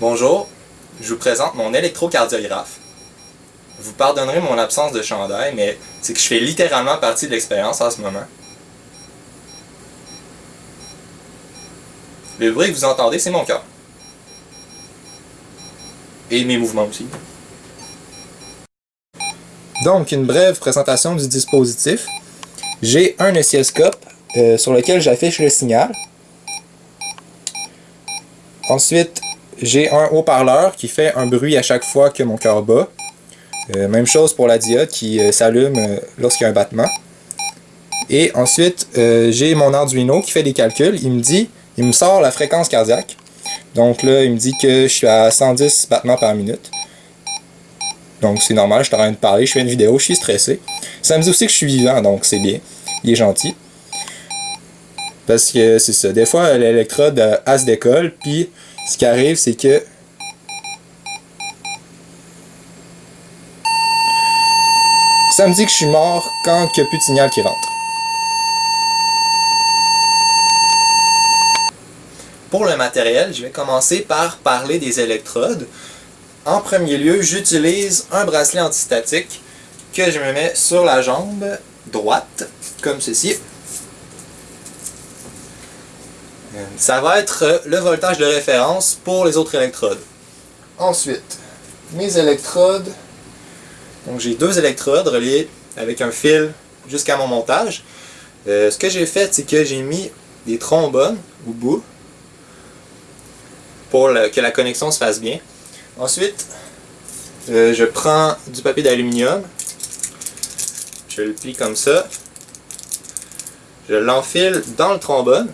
Bonjour, je vous présente mon électrocardiographe. Vous pardonnerez mon absence de chandail, mais c'est que je fais littéralement partie de l'expérience en ce moment. Le bruit que vous entendez, c'est mon cœur. Et mes mouvements aussi. Donc, une brève présentation du dispositif. J'ai un oscilloscope euh, sur lequel j'affiche le signal. Ensuite, j'ai un haut-parleur qui fait un bruit à chaque fois que mon cœur bat. Euh, même chose pour la diode qui euh, s'allume euh, lorsqu'il y a un battement. Et ensuite, j'ai mon Arduino qui fait des calculs. Il me dit, il me sort la fréquence cardiaque. Donc là, il me dit que je suis à 110 battements par minute. Donc c'est normal, je suis en train de parler, je fais une vidéo, je suis stressé. Ça me dit aussi que je suis vivant, donc c'est bien. Il est gentil. Parce que c'est ça, des fois l'électrode, elle se décolle, puis ce qui arrive, c'est que ça me dit que je suis mort quand il n'y a plus de signal qui rentre. Pour le matériel, je vais commencer par parler des électrodes. En premier lieu, j'utilise un bracelet antistatique que je me mets sur la jambe droite, comme ceci. Ça va être le voltage de référence pour les autres électrodes. Ensuite, mes électrodes. Donc j'ai deux électrodes reliées avec un fil jusqu'à mon montage. Euh, ce que j'ai fait, c'est que j'ai mis des trombones au bout pour que la connexion se fasse bien. Ensuite, euh, je prends du papier d'aluminium, je le plie comme ça, je l'enfile dans le trombone,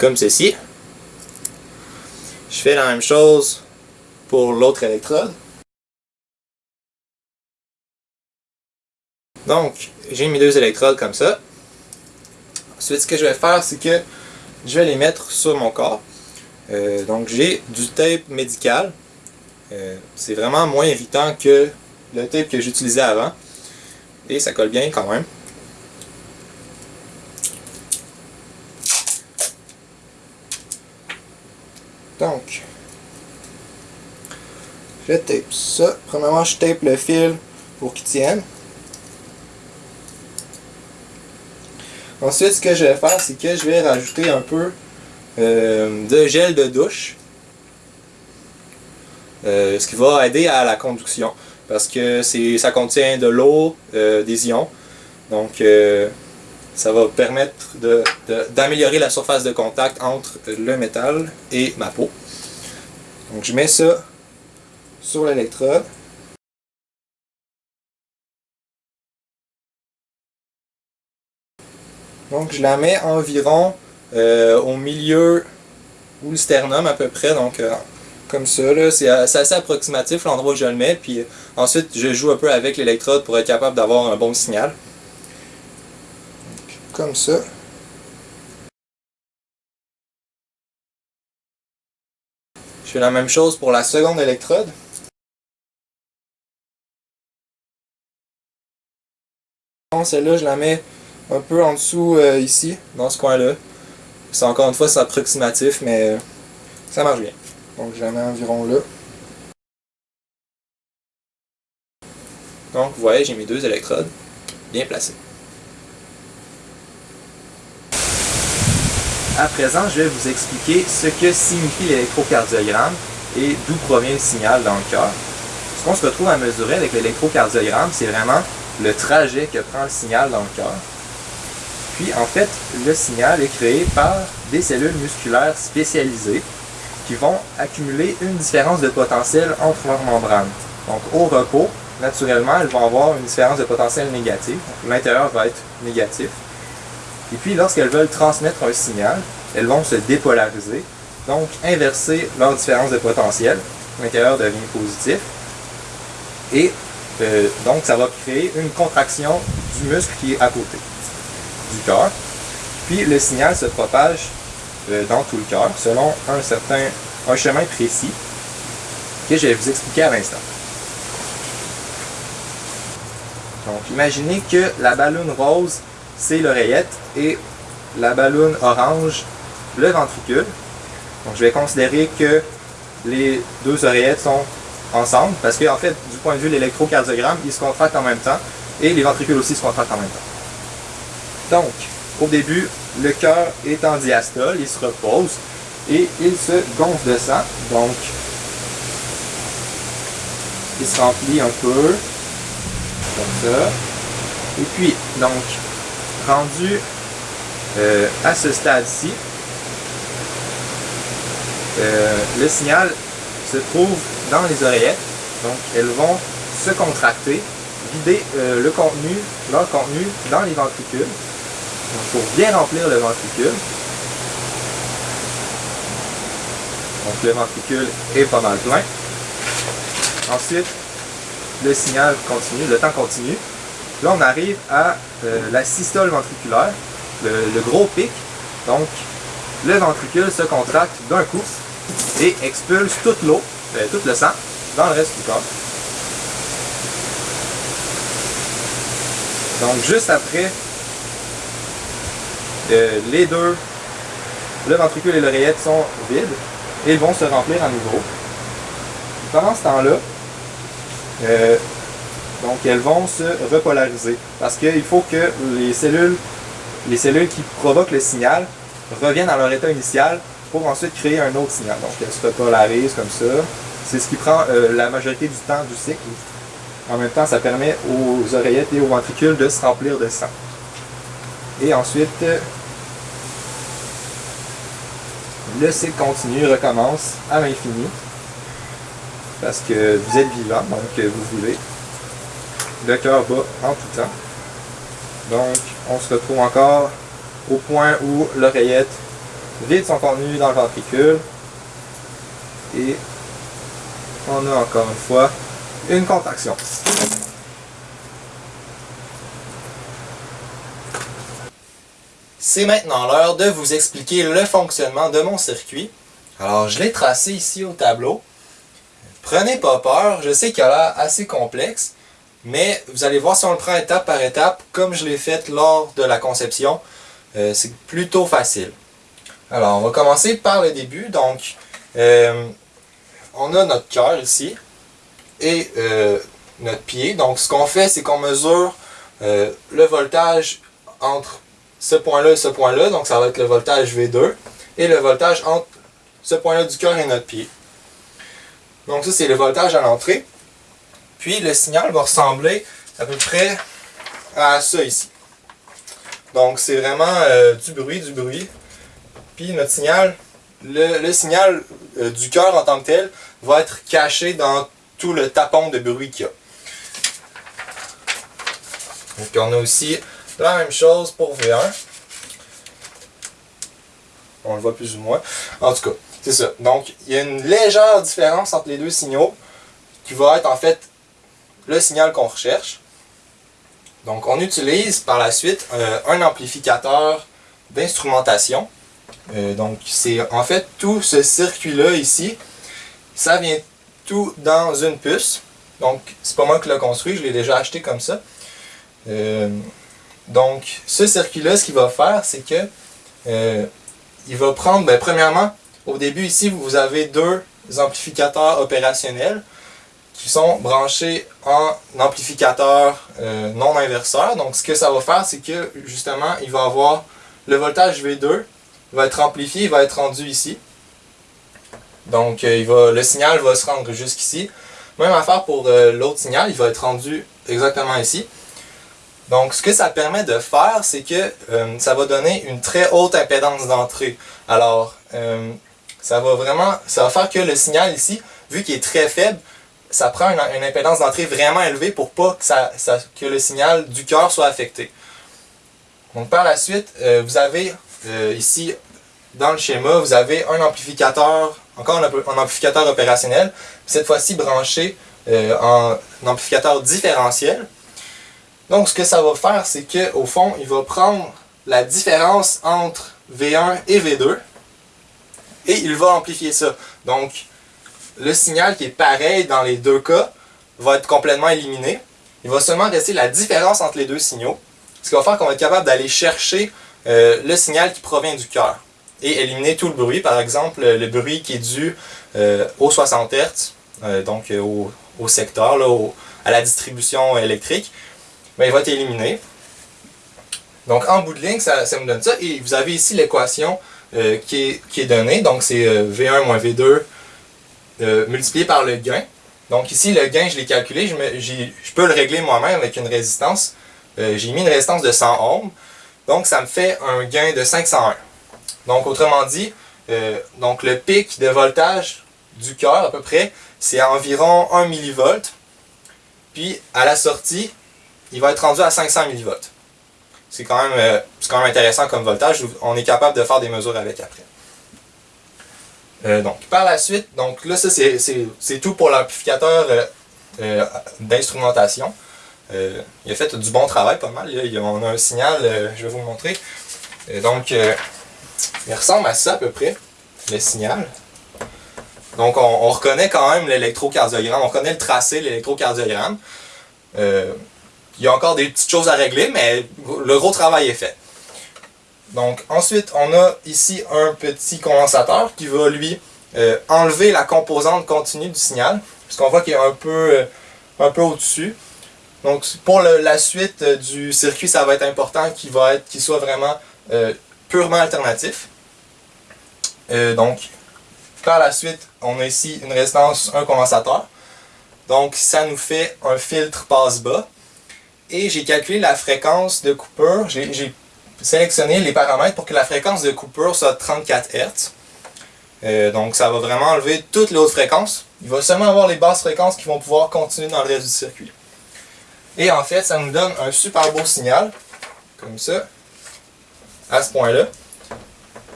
comme ceci. Je fais la même chose pour l'autre électrode. Donc, j'ai mis deux électrodes comme ça. Ensuite, ce que je vais faire, c'est que je vais les mettre sur mon corps. Euh, donc, j'ai du tape médical. Euh, c'est vraiment moins irritant que le tape que j'utilisais avant. Et ça colle bien quand même. Donc, je tape ça. Premièrement, je tape le fil pour qu'il tienne. Ensuite, ce que je vais faire, c'est que je vais rajouter un peu euh, de gel de douche. Euh, ce qui va aider à la conduction. Parce que ça contient de l'eau, euh, des ions. Donc, ça va permettre d'améliorer la surface de contact entre le métal et ma peau. Donc je mets ça sur l'électrode. Donc je la mets environ euh, au milieu ou le sternum à peu près, donc euh, comme ça, c'est assez approximatif l'endroit où je le mets, puis ensuite je joue un peu avec l'électrode pour être capable d'avoir un bon signal comme ça. Je fais la même chose pour la seconde électrode. Celle-là, je la mets un peu en dessous euh, ici, dans ce coin-là. C'est encore une fois, c'est approximatif, mais euh, ça marche bien. Donc je la mets environ là. Donc vous voyez, j'ai mis deux électrodes bien placées. À présent, je vais vous expliquer ce que signifie l'électrocardiogramme et d'où provient le signal dans le cœur. Ce qu'on se retrouve à mesurer avec l'électrocardiogramme, c'est vraiment le trajet que prend le signal dans le cœur. Puis en fait, le signal est créé par des cellules musculaires spécialisées qui vont accumuler une différence de potentiel entre leurs membranes. Donc au repos, naturellement, elles vont avoir une différence de potentiel négative. L'intérieur va être négatif. Et puis, lorsqu'elles veulent transmettre un signal, elles vont se dépolariser, donc inverser leur différence de potentiel. L'intérieur devient positif. Et euh, donc, ça va créer une contraction du muscle qui est à côté du cœur. Puis, le signal se propage euh, dans tout le cœur selon un certain un chemin précis que je vais vous expliquer à l'instant. Donc imaginez que la ballonne rose, c'est l'oreillette et la ballonne orange, le ventricule. Donc je vais considérer que les deux oreillettes sont ensemble parce qu'en en fait, du point de vue de l'électrocardiogramme, ils se contractent en même temps et les ventricules aussi se contractent en même temps. Donc, au début, le cœur est en diastole, il se repose et il se gonfle de sang. Donc, il se remplit un peu, comme ça. Et puis, donc, rendu euh, à ce stade-ci, euh, le signal se trouve dans les oreillettes. Donc, elles vont se contracter, vider euh, le contenu, leur contenu dans les ventricules. Donc, pour bien remplir le ventricule. Donc, le ventricule est pas mal plein. Ensuite, le signal continue, le temps continue. Là, on arrive à euh, la systole ventriculaire, le, gros pic. Donc, le ventricule se contracte d'un coup et expulse toute l'eau, euh, tout le sang, dans le reste du corps. Donc, juste après, euh, les deux, le ventricule et l'oreillette sont vides et vont se remplir à nouveau. Pendant ce temps-là, donc elles vont se repolariser parce qu'il faut que les cellules, les cellules qui provoquent le signal reviennent à leur état initial pour ensuite créer un autre signal. Donc elles se repolarisent comme ça. C'est ce qui prend euh, la majorité du temps du cycle. En même temps, ça permet aux oreillettes et aux ventricules de se remplir de sang. Et ensuite, le cycle continue, recommence à l'infini parce que vous êtes vivant, donc vous vivez. Le cœur bat en tout temps. Donc, on se retrouve encore au point où l'oreillette vide son contenu dans le ventricule. Et on a encore une fois une contraction. C'est maintenant l'heure de vous expliquer le fonctionnement de mon circuit. Alors, je l'ai tracé ici au tableau. Prenez pas peur, je sais qu'il a l'air assez complexe, mais vous allez voir si on le prend étape par étape, comme je l'ai fait lors de la conception, euh, c'est plutôt facile. Alors, on va commencer par le début. Donc, euh, on a notre cœur ici et euh, notre pied. Donc, ce qu'on fait, c'est qu'on mesure le voltage entre ce point-là et ce point-là. Donc, ça va être le voltage V2 et le voltage entre ce point-là du cœur et notre pied. Donc ça, c'est le voltage à l'entrée. Puis le signal va ressembler à peu près à ça ici. Donc c'est vraiment euh, du bruit, du bruit. Puis notre signal, le, signal euh, du cœur en tant que tel va être caché dans tout le tapon de bruit qu'il y a. Donc on a aussi la même chose pour V1. On le voit plus ou moins. En tout cas, c'est ça. Donc, il y a une légère différence entre les deux signaux qui va être en fait le signal qu'on recherche. Donc, on utilise par la suite euh, un amplificateur d'instrumentation. Euh, donc, c'est en fait tout ce circuit-là ici, ça vient tout dans une puce. Donc, c'est pas moi qui l'ai construit, je l'ai déjà acheté comme ça. Euh, donc, ce circuit-là, ce qu'il va faire, c'est que il va prendre, ben, premièrement, au début ici, vous avez deux amplificateurs opérationnels qui sont branchés en amplificateur euh, non inverseur. Donc ce que ça va faire, c'est que justement, il va avoir le voltage V2 va être amplifié, il va être rendu ici. Donc euh, il va, le signal va se rendre jusqu'ici. Même affaire pour euh, l'autre signal, il va être rendu exactement ici. Donc ce que ça permet de faire, c'est que ça va donner une très haute impédance d'entrée. Alors, ça va vraiment, ça va faire que le signal ici, vu qu'il est très faible, ça prend une, impédance d'entrée vraiment élevée pour pas que, ça, que le signal du cœur soit affecté. Donc par la suite, euh, vous avez euh, ici, dans le schéma, vous avez un amplificateur, encore un, amplificateur opérationnel, cette fois-ci branché euh, en amplificateur différentiel. Donc ce que ça va faire, c'est qu'au fond, il va prendre la différence entre V1 et V2, et il va amplifier ça. Donc, le signal qui est pareil dans les deux cas va être complètement éliminé. il va seulement rester la différence entre les deux signaux, ce qui va faire qu'on va être capable d'aller chercher euh, le signal qui provient du cœur et éliminer tout le bruit, par exemple le bruit qui est dû euh, aux 60 Hz, donc au, secteur, à la distribution électrique, ben, il va être éliminé. Donc en bout de ligne, ça, me donne ça. Et vous avez ici l'équation euh, qui, est, qui, est, donnée. Donc c'est V1 moins V2 multiplié par le gain. Donc ici, le gain, je l'ai calculé. Je, peux le régler moi-même avec une résistance. J'ai mis une résistance de 100 ohms. Donc, ça me fait un gain de 501. Donc, autrement dit, euh, donc le pic de voltage du cœur, à peu près, c'est environ 1 mV. Puis, à la sortie, il va être rendu à 500 mV. C'est quand, euh, quand même intéressant comme voltage. On est capable de faire des mesures avec après. Euh, donc, par la suite, donc là, ça, c'est tout pour l'amplificateur d'instrumentation. Euh, il a fait du bon travail, pas mal. on a un signal, euh, je vais vous le montrer. Euh, donc, il ressemble à ça à peu près, le signal. Donc, on, reconnaît quand même l'électrocardiogramme, on reconnaît le tracé, l'électrocardiogramme. il y a encore des petites choses à régler, mais le gros travail est fait. Donc, ensuite, on a ici un petit condensateur qui va, lui, enlever la composante continue du signal, puisqu'on voit qu'il est un peu, un peu au-dessus. Donc pour la suite euh, du circuit, ça va être important qu'il soit vraiment euh, purement alternatif. Euh, donc par la suite, on a ici une résistance, un condensateur. Donc ça nous fait un filtre passe-bas. Et j'ai calculé la fréquence de coupure. Sélectionné les paramètres pour que la fréquence de coupure soit 34 Hz. donc ça va vraiment enlever toutes les autres fréquences. Il va seulement avoir les basses fréquences qui vont pouvoir continuer dans le reste du circuit. Et en fait, ça nous donne un super beau signal, comme ça, à ce point-là.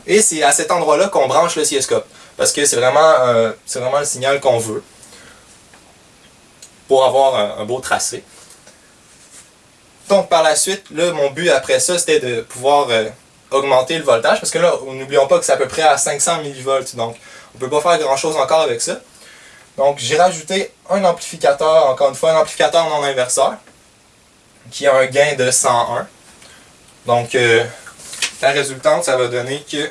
Et c'est à cet endroit-là qu'on branche le siescope, parce que c'est vraiment, euh, vraiment le signal qu'on veut, pour avoir un, beau tracé. Donc par la suite, là, mon but après ça, c'était de pouvoir euh, augmenter le voltage, parce que là, n'oublions pas que c'est à peu près à 500 mV, donc on peut pas faire grand-chose encore avec ça. Donc j'ai rajouté un amplificateur, encore une fois un amplificateur non inverseur, qui a un gain de 101. Donc euh, la résultante, ça va donner que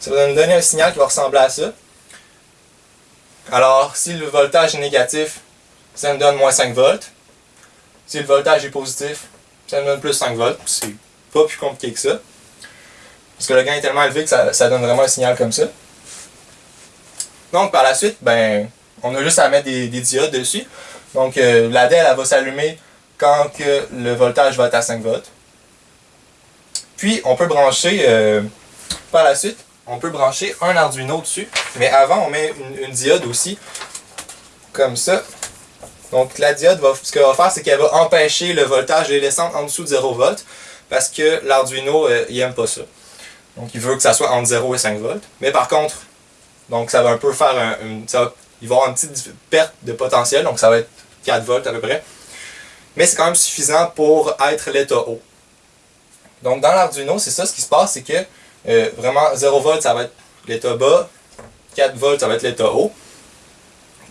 ça va nous donner un signal qui va ressembler à ça. Alors, si le voltage est négatif, ça me donne moins 5 volts. Si le voltage est positif, ça me donne plus 5 volts. C'est pas plus compliqué que ça. Parce que le gain est tellement élevé que ça, ça donne vraiment un signal comme ça. Donc par la suite, ben, on a juste à mettre des, diodes dessus. Donc euh, la DEL elle va s'allumer quand que le voltage va être à 5 volts. Puis on peut brancher, euh, par la suite, on peut brancher un Arduino dessus. Mais avant, on met une, diode aussi, comme ça. Donc la diode, va, ce qu'elle va faire, c'est qu'elle va empêcher le voltage de descendre en dessous de 0 volts. Parce que l'Arduino, euh, il n'aime pas ça. Donc il veut que ça soit entre 0 et 5 volts. Mais par contre, donc ça va un peu faire un, il va y avoir une petite perte de potentiel, donc ça va être 4 volts à peu près. Mais c'est quand même suffisant pour être l'état haut. Donc dans l'Arduino, c'est ça ce qui se passe, c'est que euh, vraiment 0 volts ça va être l'état bas, 4 volts ça va être l'état haut.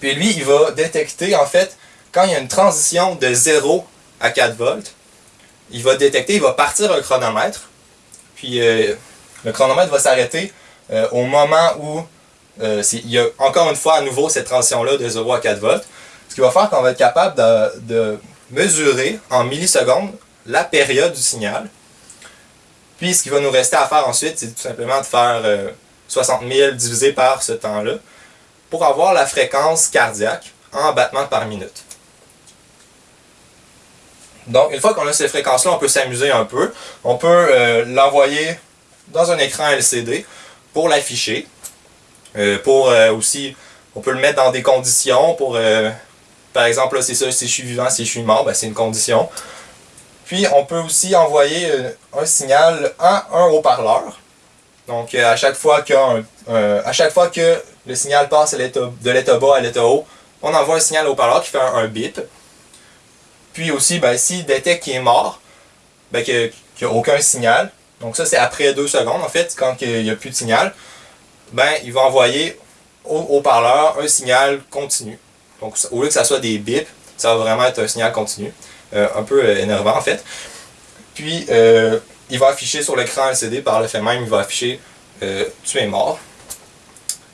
Puis lui, il va détecter en fait, quand il y a une transition de 0 à 4 volts, il va détecter, il va partir un chronomètre, puis euh, le chronomètre va s'arrêter euh, au moment où euh, il y a encore une fois à nouveau cette transition-là de 0 à 4 volts. Ce qui va faire qu'on va être capable de, mesurer en millisecondes la période du signal. Puis ce qui va nous rester à faire ensuite, c'est tout simplement de faire 60 euh, 000 divisé par ce temps-là pour avoir la fréquence cardiaque en battements par minute. Donc, une fois qu'on a ces fréquences-là, on peut s'amuser un peu. On peut euh, l'envoyer dans un écran LCD pour l'afficher. Euh, pour euh, aussi, on peut le mettre dans des conditions pour, par exemple, c'est ça, si je suis vivant, si je suis mort, ben, c'est une condition. Puis on peut aussi envoyer un signal à un haut-parleur. Donc à chaque fois que le signal passe de l'état bas à l'état haut, on envoie un signal au haut-parleur qui fait un, bip. Puis aussi, ben, détecte qu'il est mort, ben, qu'il n'y a aucun signal, donc ça c'est après deux secondes en fait, quand il n'y a plus de signal, ben, il va envoyer au haut-parleur un signal continu. Donc au lieu que ça soit des bips, ça va vraiment être un signal continu. Euh, un peu euh, énervant en fait. Puis euh, il va afficher sur l'écran LCD par le fait même, il va afficher tu es mort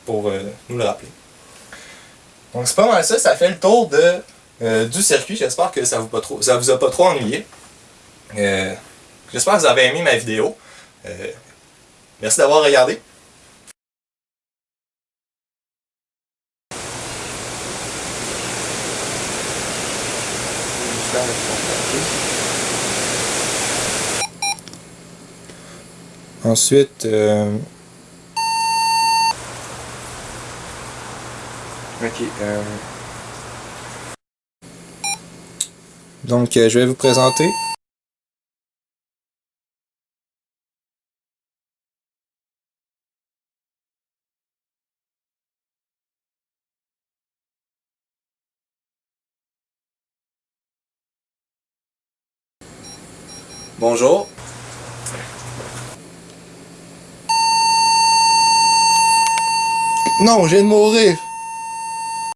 pour nous le rappeler. Donc c'est pas mal ça, ça fait le tour de, du circuit. J'espère que ça vous, pas trop, ça vous a pas trop ennuyé. J'espère que vous avez aimé ma vidéo. merci d'avoir regardé. Ensuite, euh... ok. Euh... Donc, euh, je vais vous présenter. Bonjour. Non, j'ai de mourir.